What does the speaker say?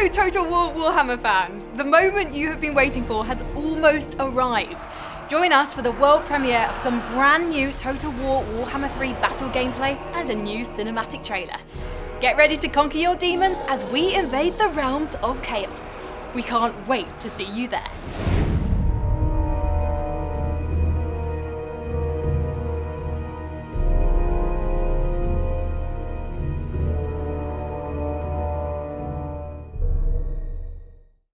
Hello, Total War Warhammer fans, the moment you have been waiting for has almost arrived. Join us for the world premiere of some brand new Total War Warhammer 3 battle gameplay and a new cinematic trailer. Get ready to conquer your demons as we invade the realms of chaos. We can't wait to see you there.